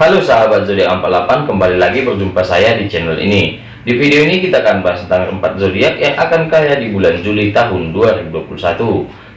Halo sahabat zodiak 48 kembali lagi berjumpa saya di channel ini. Di video ini kita akan bahas tentang empat zodiak yang akan kaya di bulan Juli tahun 2021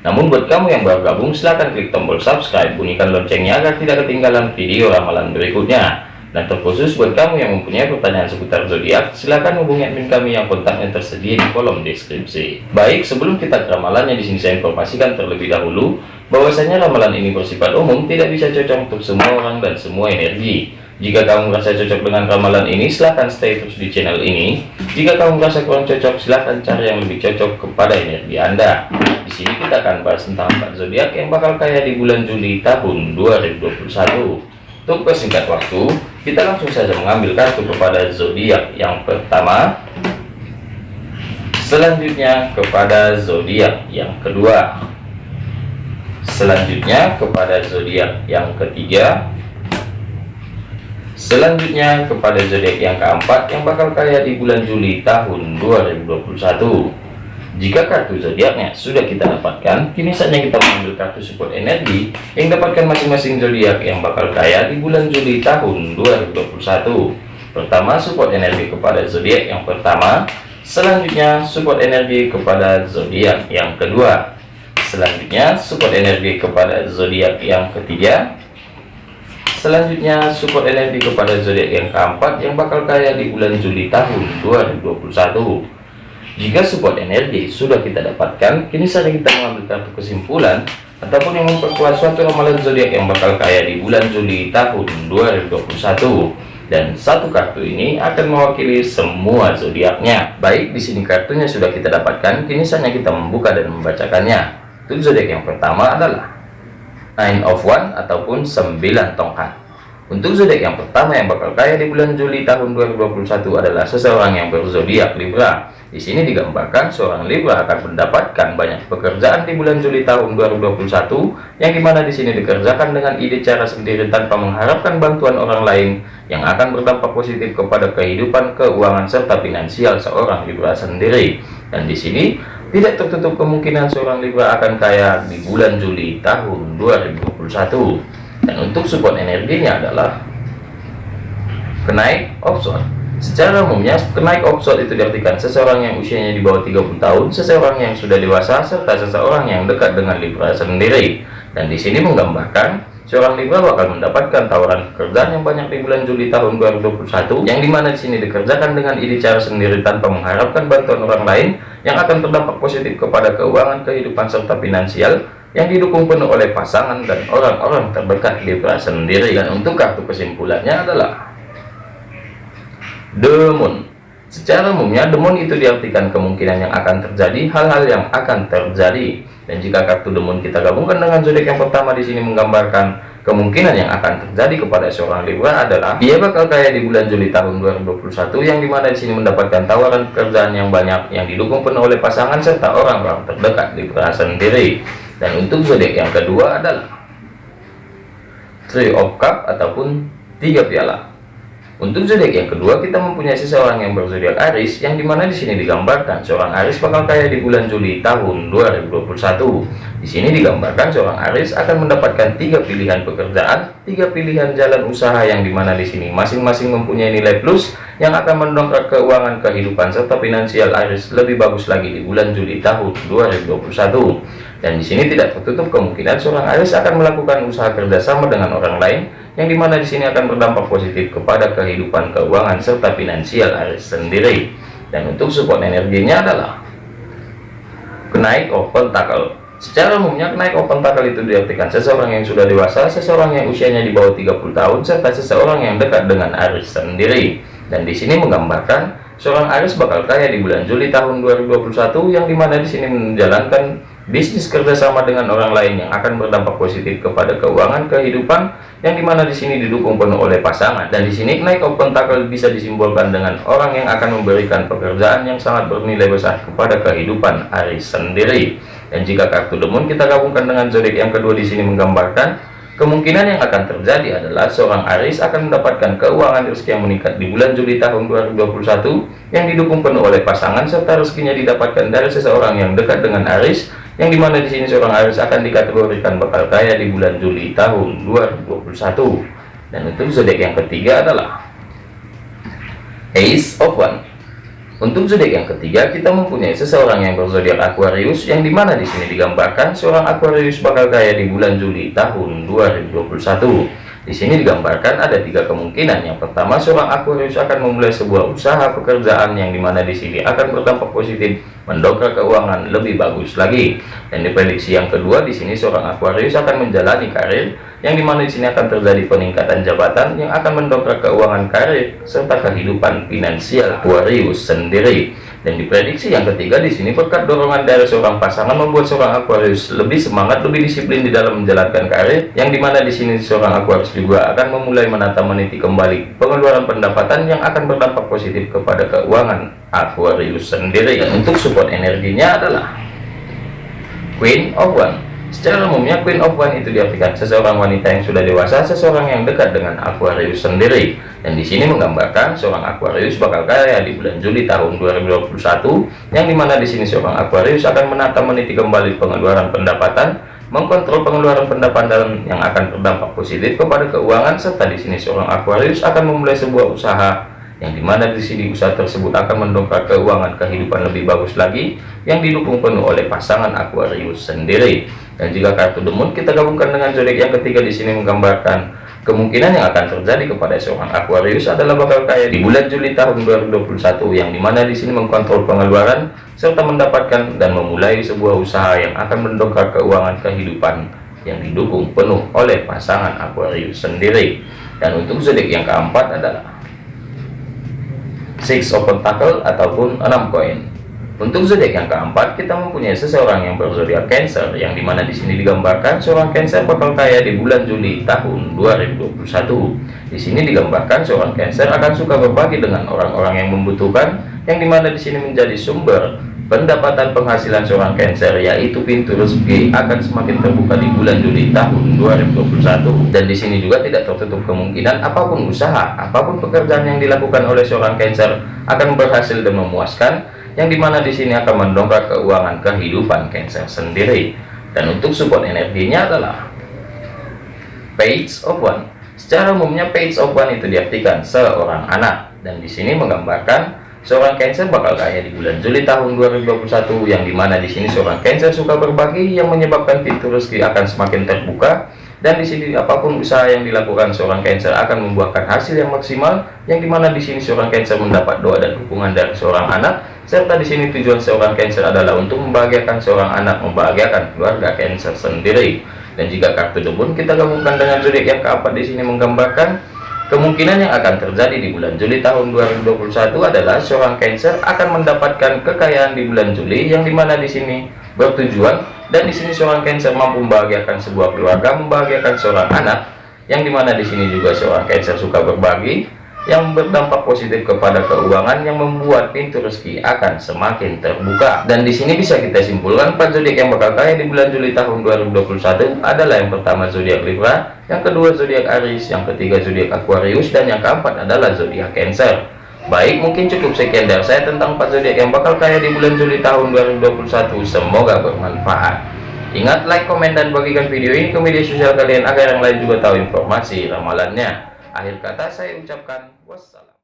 namun buat kamu yang baru gabung silahkan klik tombol subscribe bunyikan loncengnya agar tidak ketinggalan video ramalan berikutnya. Dan terkhusus buat kamu yang mempunyai pertanyaan seputar zodiak, silahkan hubungi admin kami yang kontaknya tersedia di kolom deskripsi. Baik, sebelum kita ke ramalannya di sini saya informasikan terlebih dahulu bahwasanya ramalan ini bersifat umum, tidak bisa cocok untuk semua orang dan semua energi. Jika kamu merasa cocok dengan ramalan ini, silahkan stay terus di channel ini. Jika kamu merasa kurang cocok, silahkan cari yang lebih cocok kepada energi Anda. Di sini kita akan bahas tentang empat zodiak yang bakal kaya di bulan Juli tahun 2021. Untuk persingkat waktu, kita langsung saja mengambil kartu kepada zodiak yang pertama. Selanjutnya kepada zodiak yang kedua. Selanjutnya kepada zodiak yang ketiga. Selanjutnya kepada zodiak yang keempat yang bakal kaya di bulan Juli tahun 2021. Jika kartu zodiaknya sudah kita dapatkan, kini saatnya kita mengambil kartu support energi yang dapatkan masing-masing zodiak yang bakal kaya di bulan Juli tahun 2021. Pertama, support energi kepada zodiak yang pertama, selanjutnya support energi kepada zodiak yang kedua, selanjutnya support energi kepada zodiak yang ketiga, selanjutnya support energi kepada zodiak yang keempat yang bakal kaya di bulan Juli tahun 2021. Jika support energi sudah kita dapatkan, kini saja kita mengambil kartu kesimpulan ataupun yang memperkuat suatu ramalan zodiak yang bakal kaya di bulan Juli tahun 2021. Dan satu kartu ini akan mewakili semua zodiaknya. Baik, di sini kartunya sudah kita dapatkan, kini saatnya kita membuka dan membacakannya. Untuk zodiak yang pertama adalah Nine of One ataupun 9 tongkat. Untuk zodiak yang pertama yang bakal kaya di bulan Juli tahun 2021 adalah seseorang yang berzodiak Libra. Di sini digambarkan seorang Libra akan mendapatkan banyak pekerjaan di bulan Juli tahun 2021 yang di mana di sini dikerjakan dengan ide cara sendiri tanpa mengharapkan bantuan orang lain yang akan berdampak positif kepada kehidupan keuangan serta finansial seorang Libra sendiri. Dan di sini tidak tertutup kemungkinan seorang Libra akan kaya di bulan Juli tahun 2021 dan untuk support energinya adalah kenaik offshore secara umumnya kenaik offshore itu diartikan seseorang yang usianya di bawah 30 tahun seseorang yang sudah dewasa serta seseorang yang dekat dengan Libra sendiri. Dan di sini menggambarkan seorang Libra bakal mendapatkan tawaran pekerjaan yang banyak di bulan Juli tahun 2021 yang di mana di sini dikerjakan dengan ide cara sendiri tanpa mengharapkan bantuan orang lain yang akan berdampak positif kepada keuangan kehidupan serta finansial yang didukung penuh oleh pasangan dan orang-orang terdekat Libra sendiri. Dan untuk kartu kesimpulannya adalah Demon secara umumnya demon itu diartikan kemungkinan yang akan terjadi hal-hal yang akan terjadi. Dan jika kartu demon kita gabungkan dengan zodiak yang pertama di sini menggambarkan kemungkinan yang akan terjadi kepada seorang Libra adalah dia bakal kaya di bulan Juli tahun 2021 yang di mana di sini mendapatkan tawaran pekerjaan yang banyak yang didukung penuh oleh pasangan serta orang-orang terdekat Libra sendiri. Dan untuk zodiak yang kedua adalah Three of Cup ataupun tiga piala untuk zodiak yang kedua, kita mempunyai seseorang yang berzodiak Aris, yang di mana di sini digambarkan seorang Aris bakal kaya di bulan Juli tahun 2021. Di sini digambarkan seorang Aris akan mendapatkan tiga pilihan pekerjaan, tiga pilihan jalan usaha yang di mana di sini masing-masing mempunyai nilai plus yang akan mendongkrak keuangan kehidupan serta finansial Aris lebih bagus lagi di bulan Juli tahun 2021. Dan di sini tidak tertutup kemungkinan seorang Aris akan melakukan usaha kerjasama dengan orang lain yang di mana di sini akan berdampak positif kepada kehidupan keuangan serta finansial Aries sendiri. Dan untuk support energinya adalah kenaik open tackle secara umumnya kenaik open tackle itu diartikan seseorang yang sudah dewasa seseorang yang usianya di bawah 30 tahun serta seseorang yang dekat dengan Aries sendiri. Dan di sini menggambarkan seorang Aries bakal kaya di bulan Juli tahun 2021 yang di mana di sini menjalankan bisnis kerjasama dengan orang lain yang akan berdampak positif kepada keuangan kehidupan yang di mana di sini didukung penuh oleh pasangan. Dan di sini naik open tackle bisa disimbolkan dengan orang yang akan memberikan pekerjaan yang sangat bernilai besar kepada kehidupan Aris sendiri. Dan jika kartu demon kita gabungkan dengan zodiak yang kedua di sini menggambarkan kemungkinan yang akan terjadi adalah seorang Aris akan mendapatkan keuangan rezeki yang meningkat di bulan Juli tahun 2021 yang didukung penuh oleh pasangan serta rezekinya didapatkan dari seseorang yang dekat dengan Aris yang di mana di sini seorang Aries akan dikategorikan bakal kaya di bulan Juli tahun 2021 dan untuk zodiak yang ketiga adalah Ace of One untuk zodiak yang ketiga, kita mempunyai seseorang yang berzodiak Aquarius, yang di mana di sini digambarkan seorang Aquarius bakal kaya di bulan Juli tahun 2021. Di sini digambarkan ada tiga kemungkinan. Yang pertama, seorang Aquarius akan memulai sebuah usaha pekerjaan yang di mana di sini akan berdampak positif, mendongkrak keuangan lebih bagus lagi. Dan diprediksi yang kedua, di sini seorang Aquarius akan menjalani karir yang di mana di sini akan terjadi peningkatan jabatan yang akan mendongkrak keuangan karir serta kehidupan finansial Aquarius sendiri. Dan diprediksi yang ketiga di sini berkat dorongan dari seorang pasangan membuat seorang Aquarius lebih semangat, lebih disiplin di dalam menjalankan karir, yang di mana di sini seorang Aquarius juga akan memulai menata meniti kembali pengeluaran pendapatan yang akan berdampak positif kepada keuangan Aquarius sendiri. Untuk support energinya adalah Queen of One Secara umumnya Queen of One itu diartikan seseorang wanita yang sudah dewasa, seseorang yang dekat dengan Aquarius sendiri. Dan di sini menggambarkan seorang Aquarius bakal kaya di bulan Juli tahun 2021, yang di mana di sini seorang Aquarius akan menata meniti kembali pengeluaran pendapatan, mengkontrol pengeluaran pendapatan yang akan berdampak positif kepada keuangan, serta di sini seorang Aquarius akan memulai sebuah usaha yang di mana di sini usaha tersebut akan mendongkrak keuangan kehidupan lebih bagus lagi yang didukung penuh oleh pasangan Aquarius sendiri dan jika kartu demon kita gabungkan dengan zodiak yang ketiga di sini menggambarkan kemungkinan yang akan terjadi kepada seorang Aquarius adalah bakal kaya di bulan Juli tahun 2021 yang di mana di sini mengkontrol pengeluaran serta mendapatkan dan memulai sebuah usaha yang akan mendongkrak keuangan kehidupan yang didukung penuh oleh pasangan Aquarius sendiri. Dan untuk zodiak yang keempat adalah six of pentacle ataupun enam koin untuk zodiak yang keempat kita mempunyai seseorang yang berzodiak Cancer yang di mana di sini digambarkan seorang Cancer bakal kaya di bulan Juli tahun 2021 di sini digambarkan seorang Cancer akan suka berbagi dengan orang-orang yang membutuhkan yang di mana di sini menjadi sumber pendapatan penghasilan seorang Cancer yaitu pintu rezeki akan semakin terbuka di bulan Juli tahun 2021 dan di sini juga tidak tertutup kemungkinan apa pun usaha apa pun pekerjaan yang dilakukan oleh seorang Cancer akan berhasil dan memuaskan yang di mana di sini akan mendongkrak keuangan kehidupan Cancer sendiri. Dan untuk support energinya adalah page of one. Secara umumnya page of one itu diartikan seorang anak. Dan di sini menggambarkan Seorang Cancer bakal kaya di bulan Juli tahun 2021 yang di mana di sini seorang Cancer suka berbagi yang menyebabkan pintu rezeki akan semakin terbuka. Dan di sini apa pun usaha yang dilakukan seorang Cancer akan membuahkan hasil yang maksimal yang di mana di sini seorang Cancer mendapat doa dan dukungan dari seorang anak. Serta di sini tujuan seorang Cancer adalah untuk membahagiakan seorang anak membahagiakan keluarga Cancer sendiri. Dan jika kartu debun kita gabungkan dengan zodiak yang keempat di sini menggambarkan Kemungkinan yang akan terjadi di bulan Juli tahun 2021 adalah seorang Cancer akan mendapatkan kekayaan di bulan Juli yang di mana di sini bertujuan dan di sini seorang Cancer mampu membahagiakan sebuah keluarga, membahagiakan seorang anak yang di mana di sini juga seorang Cancer suka berbagi yang berdampak positif kepada keuangan yang membuat pintu rezeki akan semakin terbuka. Dan di sini bisa kita simpulkan empat zodiak yang bakal kaya di bulan Juli tahun 2021 adalah yang pertama zodiak Libra yang kedua zodiak Aries yang ketiga zodiak Aquarius dan yang keempat adalah zodiak Cancer. Baik mungkin cukup sekian dari saya tentang empat zodiak yang bakal kaya di bulan Juli tahun 2021 semoga bermanfaat. Ingat like komen dan bagikan video ini ke media sosial kalian agar yang lain juga tahu informasi ramalannya. Akhir kata saya ucapkan wassalam.